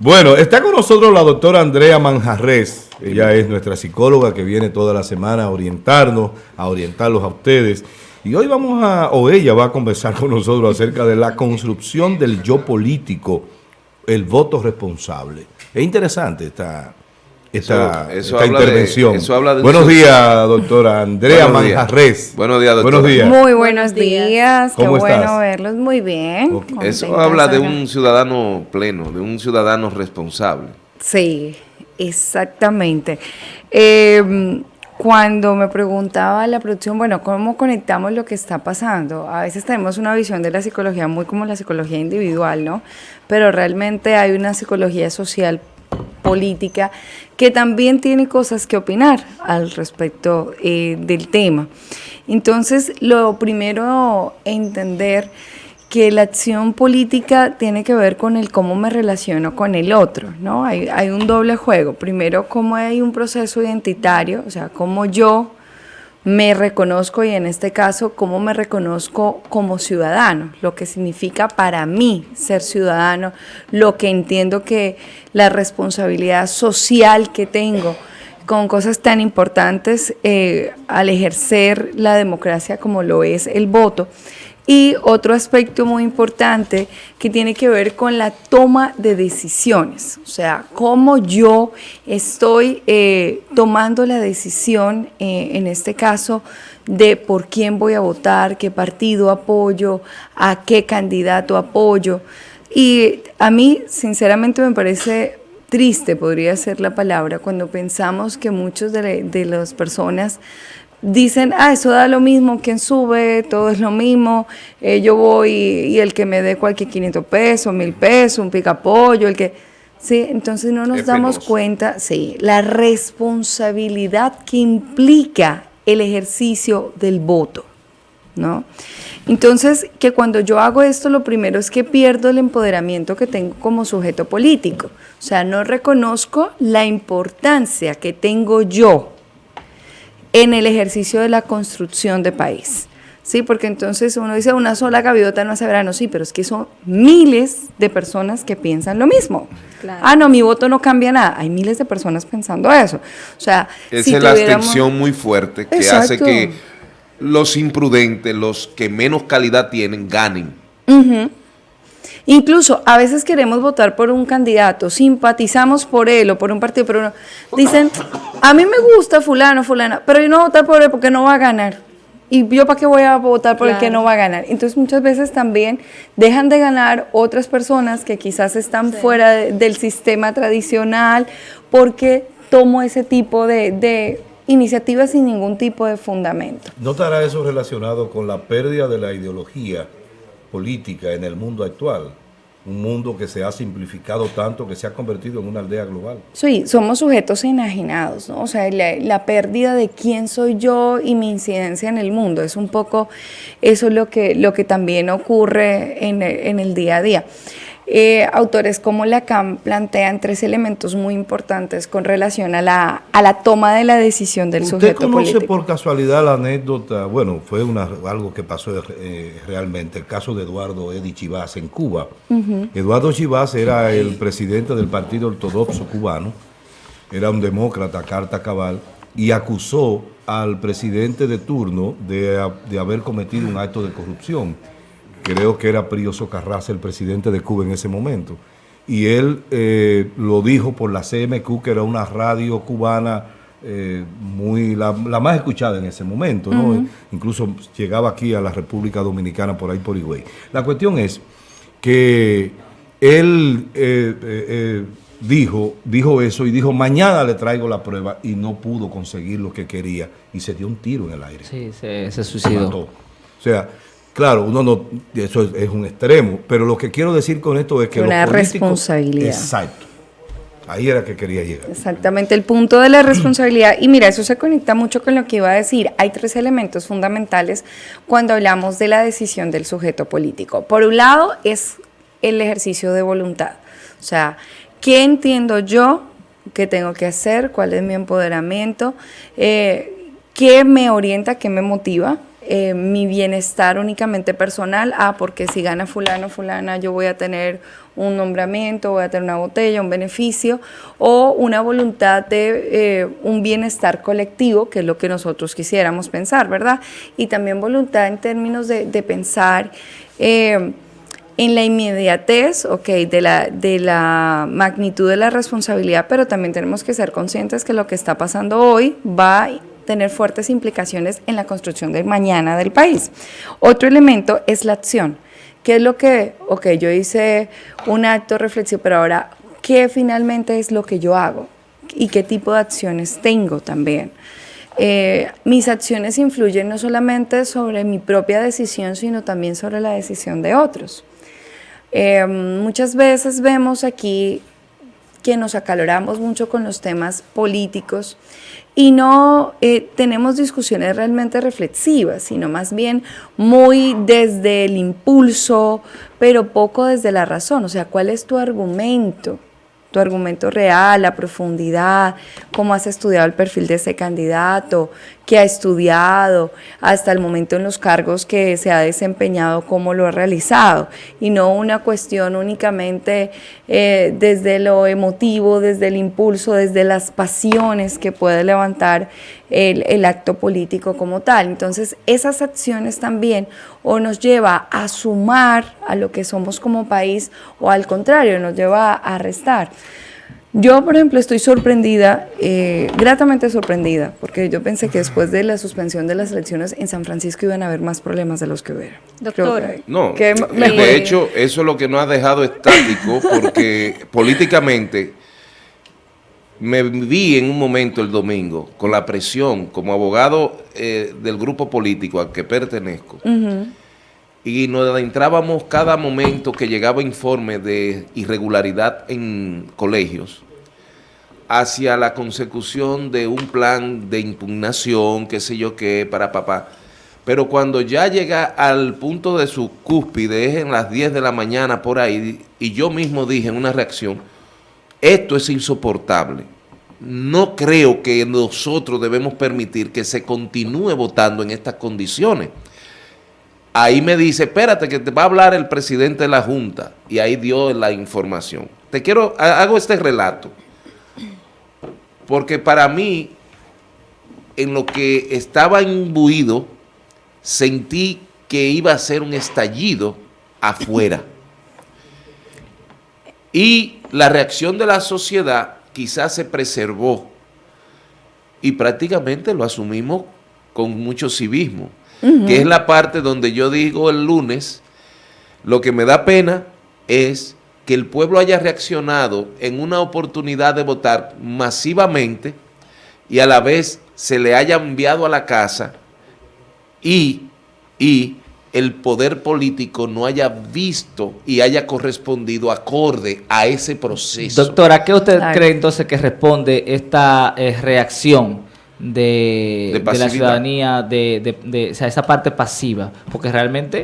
Bueno, está con nosotros la doctora Andrea Manjarres. Ella es nuestra psicóloga que viene toda la semana a orientarnos, a orientarlos a ustedes. Y hoy vamos a, o ella va a conversar con nosotros acerca de la construcción del yo político, el voto responsable. Es interesante esta, esta, intervención. buenos días, doctora Andrea Manjarres. Buenos días, doctora. Buenos días. Muy buenos días. Qué bueno verlos. Muy bien. Eso habla de un ciudadano pleno, de un ciudadano responsable. Sí, exactamente. Eh, cuando me preguntaba la producción, bueno, ¿cómo conectamos lo que está pasando? A veces tenemos una visión de la psicología muy como la psicología individual, ¿no? Pero realmente hay una psicología social política que también tiene cosas que opinar al respecto eh, del tema. Entonces, lo primero, entender que la acción política tiene que ver con el cómo me relaciono con el otro, ¿no? Hay, hay un doble juego. Primero, cómo hay un proceso identitario, o sea, cómo yo me reconozco y en este caso cómo me reconozco como ciudadano, lo que significa para mí ser ciudadano, lo que entiendo que la responsabilidad social que tengo con cosas tan importantes eh, al ejercer la democracia como lo es el voto. Y otro aspecto muy importante que tiene que ver con la toma de decisiones, o sea, cómo yo estoy eh, tomando la decisión, eh, en este caso, de por quién voy a votar, qué partido apoyo, a qué candidato apoyo. Y a mí, sinceramente, me parece triste, podría ser la palabra, cuando pensamos que muchos de, de las personas dicen, ah, eso da lo mismo, quien sube, todo es lo mismo, eh, yo voy y, el que me dé cualquier 500 pesos, 1000 pesos, un picapollo, el que... Sí, entonces no nos damos cuenta, sí, la responsabilidad que implica el ejercicio del voto, ¿no? Entonces, que cuando yo hago esto, lo primero es que pierdo el empoderamiento que tengo como sujeto político. O sea, no reconozco la importancia que tengo yo en el ejercicio de la construcción de país. Sí, porque entonces uno dice una sola gaviota no hace verano, sí, pero es que son miles de personas que piensan lo mismo. Ah, no, mi voto no cambia nada. Hay miles de personas pensando eso. O sea, esa es la abstención muy fuerte que hace que los imprudentes, los que menos calidad tienen, ganen. Incluso a veces queremos votar por un candidato, simpatizamos por él o por un partido, pero dicen, a mí me gusta fulano, fulana, pero yo no voy a votar por él porque no va a ganar. ¿Y yo para qué voy a votar por el que no va a ganar? Entonces muchas veces también dejan de ganar otras personas que quizás están fuera del sistema tradicional porque tomo ese tipo de, de iniciativas sin ningún tipo de fundamento. ¿No estará eso relacionado con la pérdida de la ideología política en el mundo actual? un mundo que se ha simplificado tanto, que se ha convertido en una aldea global. Sí, somos sujetos enajenados, ¿no? O sea, la, pérdida de quién soy yo y mi incidencia en el mundo, es un poco eso lo que, lo que también ocurre en, en el día a día. Eh, autores como Lacan plantean tres elementos muy importantes con relación a la, a la toma de la decisión del sujeto político. ¿Usted conoce por casualidad la anécdota? Bueno, fue una, algo que pasó eh, realmente, el caso de Eduardo Edi Chivas en Cuba. Eduardo Chivas era el presidente del Partido Ortodoxo Cubano, era un demócrata, carta cabal, y acusó al presidente de turno de, de haber cometido un acto de corrupción creo que era Prioso Carraza, el presidente de Cuba en ese momento. Y él eh, lo dijo por la CMQ, que era una radio cubana eh, muy la, más escuchada en ese momento, Incluso llegaba aquí a la República Dominicana por ahí por Higüey. La cuestión es que él eh, dijo, dijo eso y dijo, mañana le traigo la prueba y no pudo conseguir lo que quería y se dio un tiro en el aire. Sí, se, se suicidó. O sea, Claro, uno no, eso es, un extremo, pero lo que quiero decir con esto es que una responsabilidad. Exacto. Ahí era que quería llegar. Exactamente, el punto de la responsabilidad. Y mira, eso se conecta mucho con lo que iba a decir. Hay tres elementos fundamentales cuando hablamos de la decisión del sujeto político. Por un lado, es el ejercicio de voluntad. O sea, ¿qué entiendo yo que tengo que hacer? ¿Cuál es mi empoderamiento? Eh, ¿Qué me orienta? ¿Qué me motiva? Eh, mi bienestar únicamente personal, ah, porque si gana fulano, fulana, yo voy a tener un nombramiento, voy a tener una botella, un beneficio, o una voluntad de eh, un bienestar colectivo, que es lo que nosotros quisiéramos pensar, ¿verdad? Y también voluntad en términos de, pensar eh, en la inmediatez, ok, de la, de la magnitud de la responsabilidad, pero también tenemos que ser conscientes que lo que está pasando hoy va tener fuertes implicaciones en la construcción del mañana del país. Otro elemento es la acción. ¿Qué es lo que, ok, yo hice un acto reflexivo, pero ahora, ¿qué finalmente es lo que yo hago? ¿Y qué tipo de acciones tengo también? Eh, mis acciones influyen no solamente sobre mi propia decisión, sino también sobre la decisión de otros. Eh, muchas veces vemos aquí que nos acaloramos mucho con los temas políticos y no eh, tenemos discusiones realmente reflexivas, sino más bien muy desde el impulso, pero poco desde la razón. O sea, ¿cuál es tu argumento? tu argumento real, la profundidad, cómo has estudiado el perfil de ese candidato, qué ha estudiado, hasta el momento en los cargos que se ha desempeñado, cómo lo ha realizado, y no una cuestión únicamente eh, desde lo emotivo, desde el impulso, desde las pasiones que puede levantar el, acto político como tal. Entonces, esas acciones también o nos lleva a sumar a lo que somos como país o al contrario, nos lleva a restar. Yo, por ejemplo, estoy sorprendida, eh, gratamente sorprendida, porque yo pensé que después de la suspensión de las elecciones en San Francisco iban a haber más problemas de los que hubo. Doctora. No, que de hecho, eso es lo que nos ha dejado estático, porque políticamente me vi en un momento el domingo con la presión como abogado eh, del grupo político al que pertenezco y nos adentrábamos cada momento que llegaba informe de irregularidad en colegios hacia la consecución de un plan de impugnación, qué sé yo qué, para papá. Pero cuando ya llega al punto de su cúspide, es en las 10 de la mañana por ahí, y yo mismo dije en una reacción, esto es insoportable. No creo que nosotros debemos permitir que se continúe votando en estas condiciones. Ahí me dice, espérate que te va a hablar el presidente de la Junta. Y ahí dio la información. Te quiero, hago este relato. Porque para mí, en lo que estaba imbuido, sentí que iba a ser un estallido afuera. Y la reacción de la sociedad quizás se preservó y prácticamente lo asumimos con mucho civismo, que es la parte donde yo digo el lunes, lo que me da pena es que el pueblo haya reaccionado en una oportunidad de votar masivamente y a la vez se le haya enviado a la casa y, y el poder político no haya visto y haya correspondido acorde a ese proceso. Doctora, ¿qué usted cree entonces que responde esta eh, reacción de, la ciudadanía, de, esa parte pasiva, porque realmente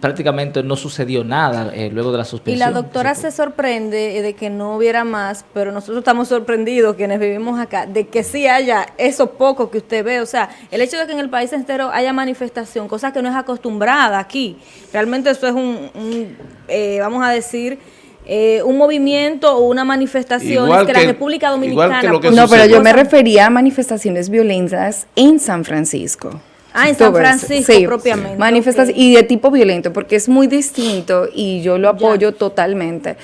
prácticamente no sucedió nada eh, luego de la suspensión. Y la doctora se sorprende de que no hubiera más, pero nosotros estamos sorprendidos, quienes vivimos acá, de que sí haya eso poco que usted ve. O sea, el hecho de que en el país entero haya manifestación, cosa que no es acostumbrada aquí, realmente eso es un, eh, vamos a decir eh, un movimiento o una manifestación que, la República Dominicana... no, pero yo me refería a manifestaciones violentas en San Francisco. Ah, en San Francisco propiamente. Manifestaciones y de tipo violento, porque es muy distinto y yo lo apoyo totalmente.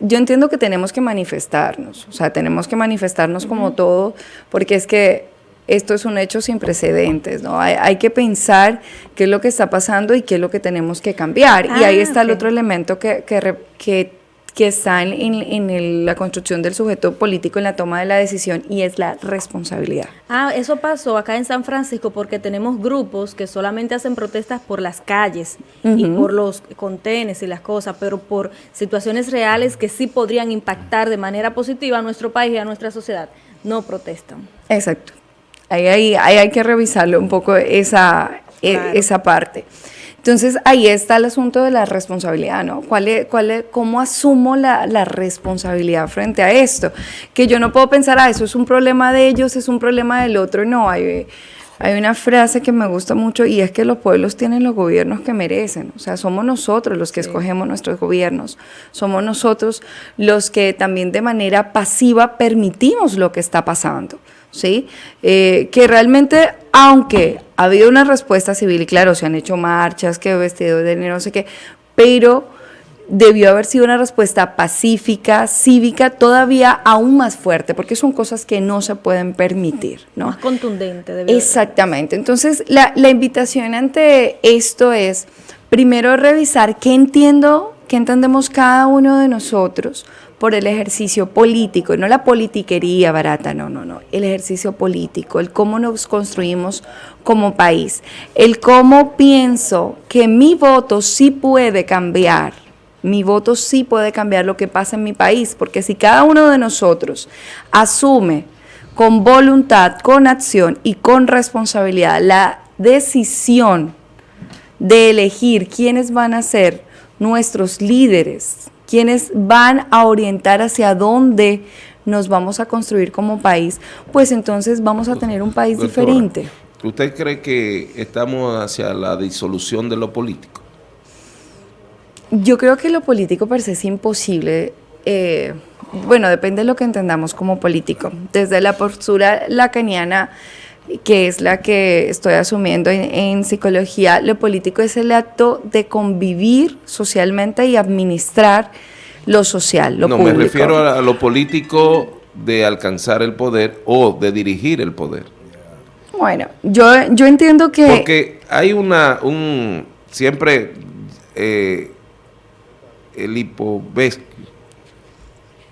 Yo entiendo que tenemos que manifestarnos, o sea, tenemos que manifestarnos como todo, porque es que esto es un hecho sin precedentes, ¿no? Hay, que pensar qué es lo que está pasando y qué es lo que tenemos que cambiar. y ahí ah, está el otro elemento que, que, que que está en, la construcción del sujeto político en la toma de la decisión y es la responsabilidad. Ah, eso pasó acá en San Francisco porque tenemos grupos que solamente hacen protestas por las calles y por los contenes y las cosas, pero por situaciones reales que sí podrían impactar de manera positiva a nuestro país y a nuestra sociedad, no protestan. Exacto. Ahí, ahí, hay que revisarlo un poco esa, e, esa parte. Entonces ahí está el asunto de la responsabilidad, ¿no? ¿Cuál es, cuál es, ¿Cómo asumo la, responsabilidad frente a esto? Que yo no puedo pensar, ah, eso es un problema de ellos, es un problema del otro, no, hay, Hay una frase que me gusta mucho y es que los pueblos tienen los gobiernos que merecen. O sea, somos nosotros los que escogemos nuestros gobiernos. Somos nosotros los que también de manera pasiva permitimos lo que está pasando. ¿Sí? Eh, que realmente, aunque ha habido una respuesta civil, y claro, se han hecho marchas, que vestido de no sé qué, pero debió haber sido una respuesta pacífica, cívica, todavía aún más fuerte, porque son cosas que no se pueden permitir. ¿no? Más contundente. Exactamente. Entonces, la, la invitación ante esto es, primero, revisar qué entiendo, qué entendemos cada uno de nosotros por el ejercicio político, no la politiquería barata, no, no, no, el ejercicio político, el cómo nos construimos como país, el cómo pienso que mi voto sí puede cambiar mi voto sí puede cambiar lo que pasa en mi país, porque si cada uno de nosotros asume con voluntad, con acción y con responsabilidad la decisión de elegir quiénes van a ser nuestros líderes, quienes van a orientar hacia dónde nos vamos a construir como país, pues entonces vamos a tener un país diferente. ¿Usted cree que estamos hacia la disolución de lo político? Yo creo que lo político per se es imposible. Eh, bueno, depende de lo que entendamos como político. Desde la postura lacaniana, que es la que estoy asumiendo en, psicología, lo político es el acto de convivir socialmente y administrar lo social, lo no, me refiero a lo político de alcanzar el poder o de dirigir el poder. Bueno, yo, yo entiendo que... Porque hay una, un, siempre eh, el Hipovescu,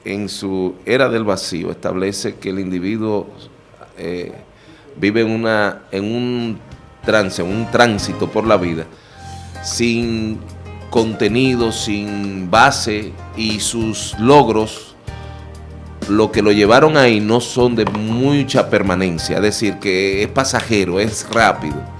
en su era del vacío, establece que el individuo eh, vive en, una, en un trance, un tránsito por la vida, sin contenido, sin base y sus logros, lo que lo llevaron ahí no son de mucha permanencia, es decir, que es pasajero, es rápido.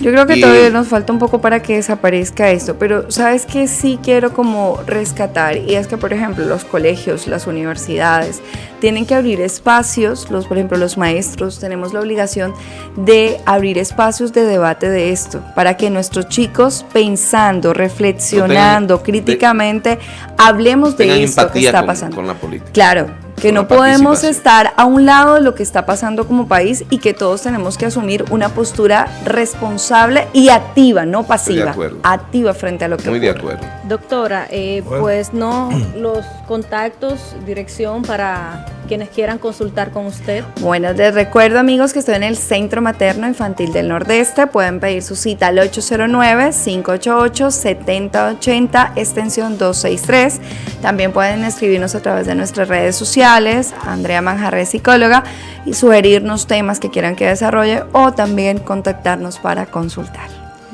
Yo creo que todavía nos falta un poco para que desaparezca esto, pero sabes que sí quiero como rescatar y es que por ejemplo los colegios, las universidades tienen que abrir espacios, los por ejemplo los maestros tenemos la obligación de abrir espacios de debate de esto para que nuestros chicos pensando, reflexionando críticamente hablemos de esto que está pasando. Con la política. Claro, que no podemos estar a un lado de lo que está pasando como país y que todos tenemos que asumir una postura responsable y activa, no pasiva, activa frente a lo que Muy de acuerdo. Doctora, eh, pues no los contactos, dirección para quienes quieran consultar con usted. Bueno, les recuerdo amigos que estoy en el Centro Materno Infantil del Nordeste, pueden pedir su cita al 809-588-7080, extensión 263. También pueden escribirnos a través de nuestras redes sociales, Andrea Manjarre, psicóloga, y sugerirnos temas que quieran que desarrolle o también contactarnos para consultar.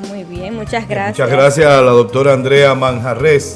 Muy bien, muchas gracias. Muchas gracias a la doctora Andrea Manjarres.